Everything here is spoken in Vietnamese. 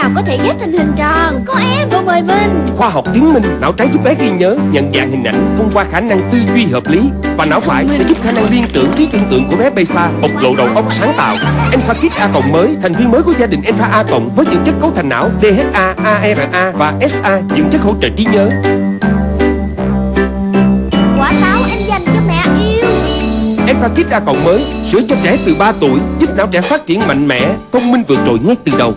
nào có thể ghép thành hình tròn Có em Cô mời mình Khoa học chứng minh não trái giúp bé ghi nhớ, nhận dạng hình ảnh thông qua khả năng tư duy hợp lý và não phải sẽ giúp khả năng liên tưởng trí tưởng tượng của bé bay xa bộc lộ đầu óc sáng tạo. Alpha Kit A cộng mới, thành viên mới của gia đình Alpha A cộng với những chất cấu thành não DHA, ARA và SA, những chất hỗ trợ trí nhớ. Quả táo dành cho mẹ yêu Alpha Kit A cộng mới, sữa cho trẻ từ 3 tuổi, giúp não trẻ phát triển mạnh mẽ, thông minh vượt trội ngay từ đầu.